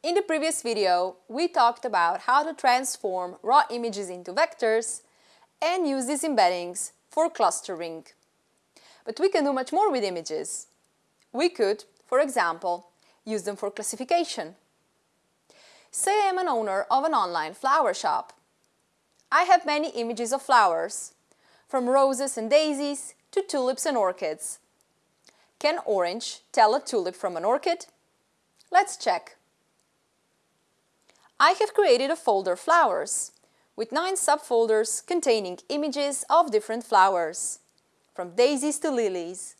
In the previous video, we talked about how to transform raw images into vectors and use these embeddings for clustering. But we can do much more with images. We could, for example, use them for classification. Say I am an owner of an online flower shop. I have many images of flowers, from roses and daisies to tulips and orchids. Can orange tell a tulip from an orchid? Let's check. I have created a folder Flowers with nine subfolders containing images of different flowers, from daisies to lilies.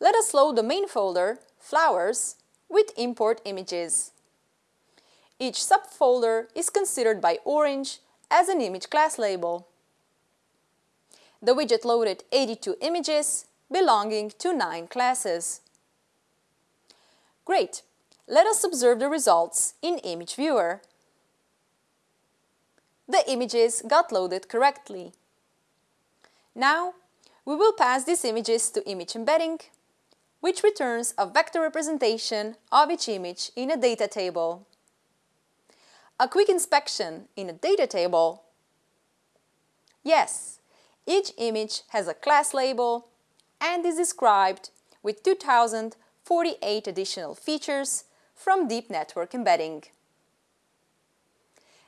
Let us load the main folder, Flowers, with import images. Each subfolder is considered by Orange as an image class label. The widget loaded 82 images belonging to 9 classes. Great! Let us observe the results in Image Viewer. The images got loaded correctly. Now, we will pass these images to Image Embedding, which returns a vector representation of each image in a data table. A quick inspection in a data table. Yes, each image has a class label and is described with 2048 additional features from Deep Network Embedding.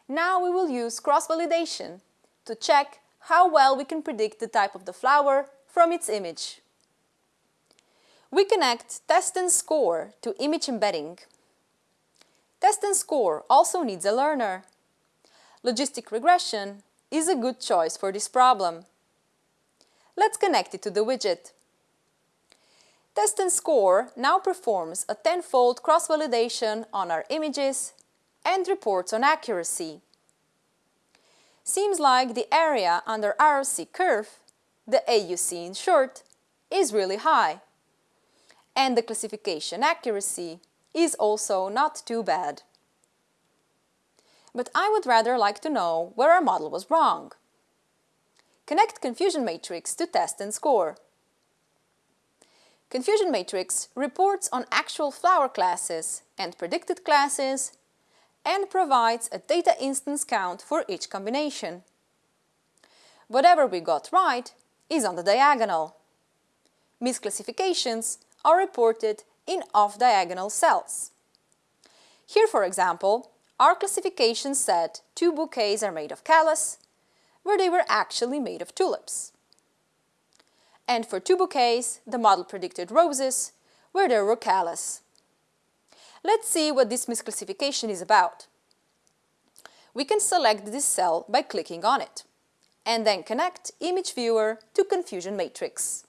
Now we will use cross-validation to check how well we can predict the type of the flower from its image. We connect Test and Score to Image Embedding. Test and Score also needs a learner. Logistic regression is a good choice for this problem. Let's connect it to the widget. Test and Score now performs a tenfold cross-validation on our images and reports on accuracy. Seems like the area under ROC curve, the AUC in short, is really high. And the classification accuracy is also not too bad. But I would rather like to know where our model was wrong. Connect confusion matrix to test and score. Confusion matrix reports on actual flower classes and predicted classes and provides a data instance count for each combination. Whatever we got right is on the diagonal. Misclassifications are reported in off-diagonal cells. Here, for example, our classification said two bouquets are made of callas, where they were actually made of tulips and for two bouquets, the model predicted roses, where there were callas. Let's see what this misclassification is about. We can select this cell by clicking on it, and then connect Image Viewer to Confusion Matrix.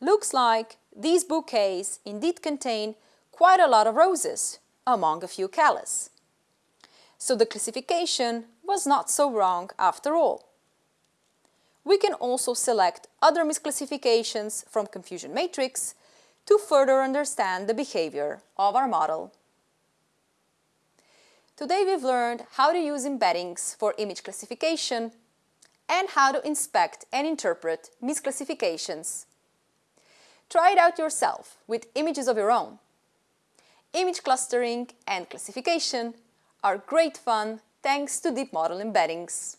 Looks like these bouquets indeed contain quite a lot of roses, among a few callas. So the classification was not so wrong after all. We can also select other misclassifications from Confusion Matrix to further understand the behavior of our model. Today we've learned how to use embeddings for image classification and how to inspect and interpret misclassifications. Try it out yourself with images of your own. Image clustering and classification are great fun thanks to deep model embeddings.